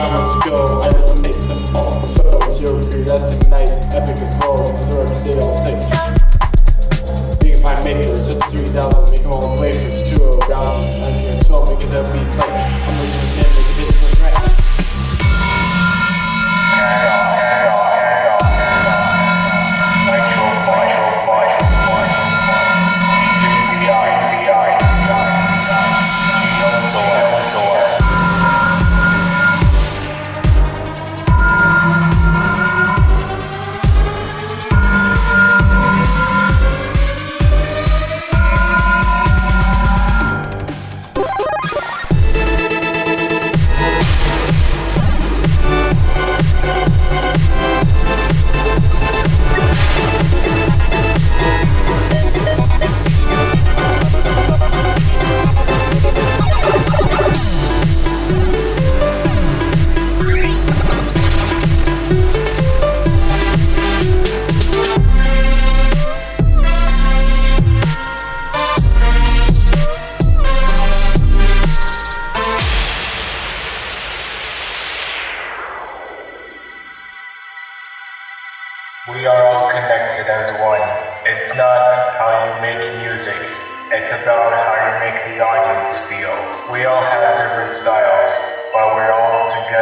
dramas go, I eliminate them all. So you're regretting nights, epic as well. Stay all sick. As one. It's not how you make music, it's about how you make the audience feel. We all have different styles, but we're all together.